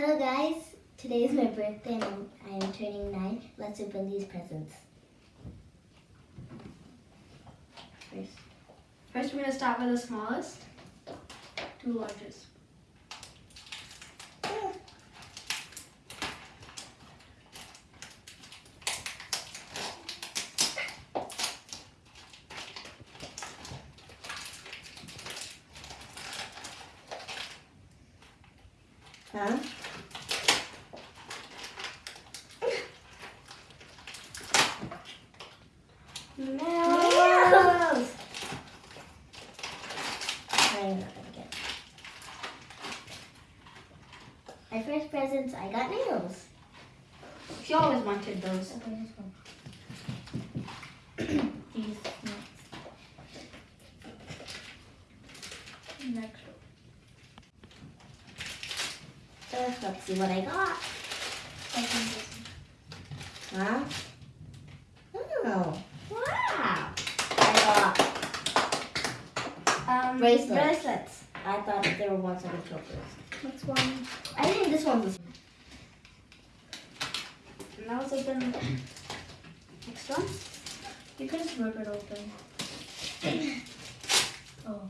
Hello guys, today is my birthday and I'm, I am turning nine. Let's open these presents. First, First, we're gonna start with the smallest, two largest. huh? Nails! I'm not gonna get. My first presents, I got nails. She always wanted those. Okay, this one. These next. Next. Uh, let's see what I got. Huh? Oh, wow. I got Um, Bracelets. Bracelets. I thought there were ones on the chokers. What's one? I think this one's the Now let's open next one. You can just rip it open. oh.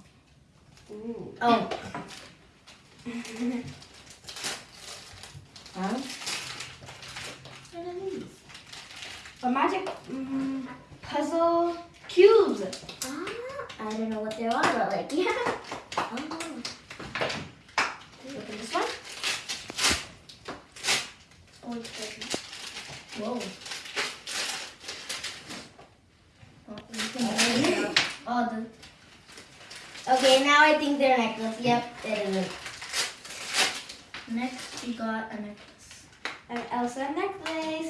Ooh. Oh. huh? What are these? A magic mm, puzzle cubes. Ah, I don't know what they are, but like, yeah. Oh. Open this one. Oh, it's. Whoa. Oh, you can open it up. Oh, the Okay, now I think they're necklace. Yep, it is. next we got a necklace An Elsa necklace.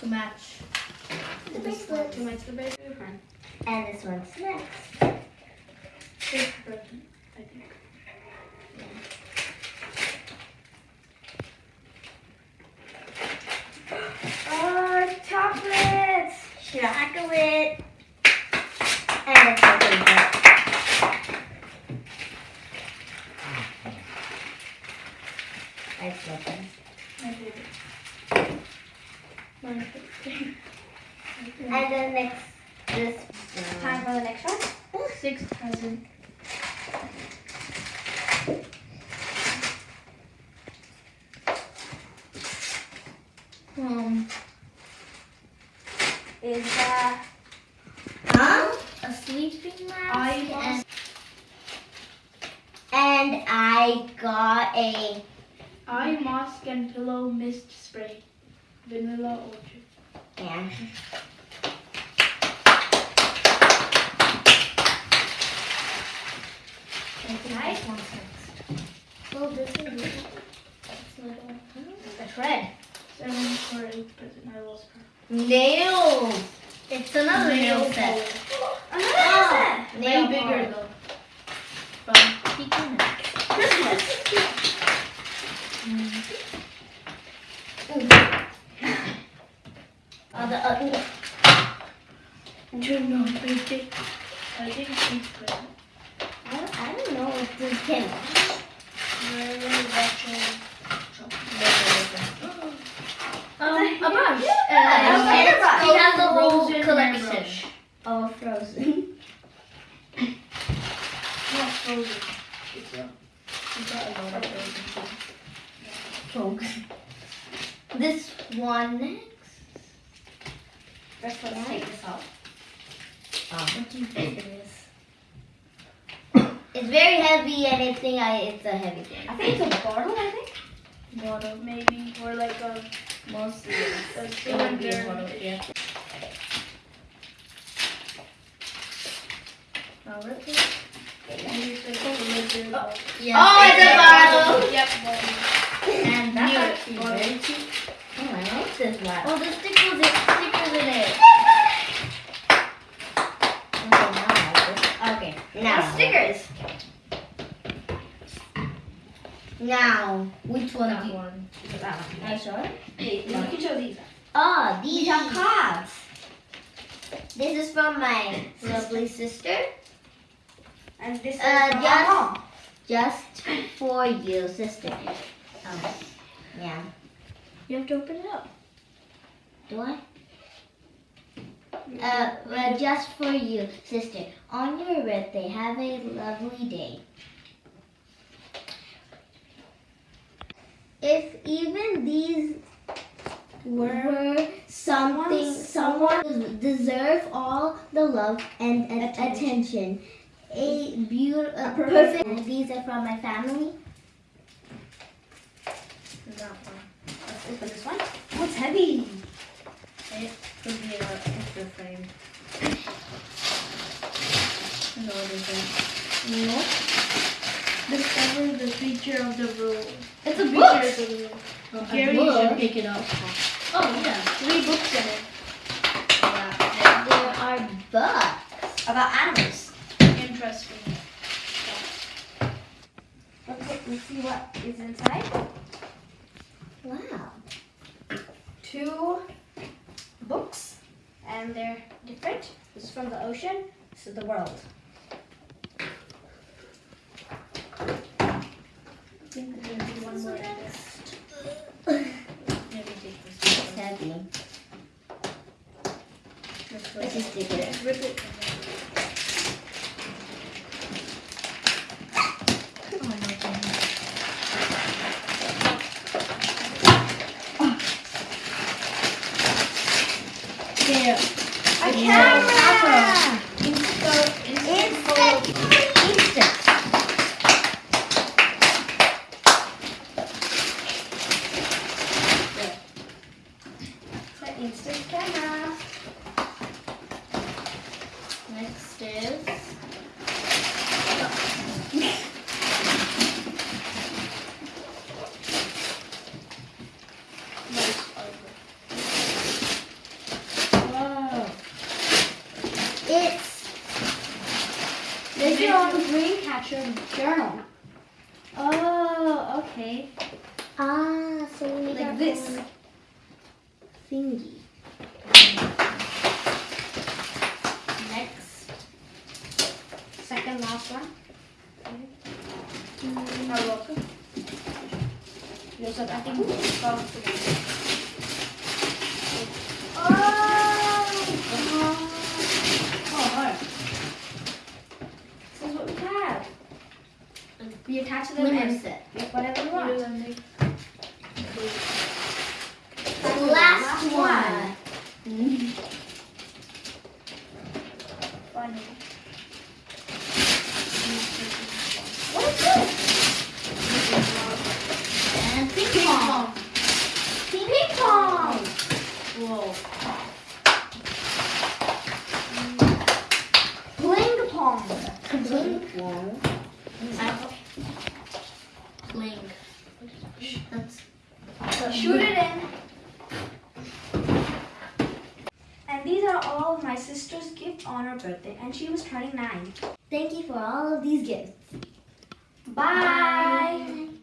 to match. The bracelet. to match the bracelet. And this one's next. This I think. Oh, chocolates. Chocolate. And a chocolate. I love them. My favorite. My favorite. And then next, this. Time for the next one. Sixth present. Um, Is uh, Huh? a sleeping mask. I and And I got a. eye mask and pillow mist spray. Vanilla orchid. Yeah. I Nice. this one's next. Well, this is. That's another. That's red. Seven or eight present. I lost her. Nails. It's another nail set. Ah, another Oh, Way nail bigger though. From Peking Christmas. Oh, the, Do not break it. I think. I, don't, I don't know what this can. We're watching Um, a brush. Yeah, Uh, okay, hair brush. She has the whole Frozen hair collection. brush. Oh, frozen. Not frozen. It's a, we got a lot of frozen. Folks. This one next. Let's let's take this out. What do you think it is? It's very heavy and I think I, it's a heavy thing. I think it's a bottle. I think. Water, maybe, or like a, Mostly. a It would be a cylinder. bottle, yeah. Now rip it. Maybe it's like a cylinder. Oh, yeah. Oh, that's New actually bottle. very cheap. Oh, I like this one. Oh, the stickers, it, stickers in it. Okay, now I like this. Okay, now. Stickers. Now, which one That do you one. That one. Are you sure? Hey, You can show these. Oh, these are cards. This is from my lovely sister. And this is Uh, from yes. our mom. Just for you, sister. Oh. Yeah. You have to open it up. Do I? Uh, well, just for you, sister. On your birthday, have a lovely day. If even these were something, someone deserve all the love and Attention. attention. A beautiful, perfect. perfect- These are from my family. That one. Let's open this one. Oh, it's heavy. It could be an extra frame. No, it isn't. No. Discover the feature of the rule. It's a book. feature of the rule. Oh, Gary, you you should should pick it up. Oh, yeah. Three books in it Yeah. There are books. about animals. Interesting. Let's, let's see what is inside. Wow. Two books, and they're different. This is from the ocean. This is the world. I think there's gonna be one more in there. Take this It's one. heavy. This Let's one. just stick it. Rip it. Oh, no, thank you. There. A camera! Insert, Instant! Instant! It's an instant camera. Next is. Wow. It's. This is on Dreamcatcher journal. Oh, okay. Ah, so we Like got this. Thingy. Next. Second last one. You're welcome. You also, I think, Oh! Oh, alright. This is what we have. We attach them and make whatever we want. The last one. Funny. Pling. That's Shoot it in. And these are all of my sister's gifts on her birthday, and she was turning nine. Thank you for all of these gifts. Bye.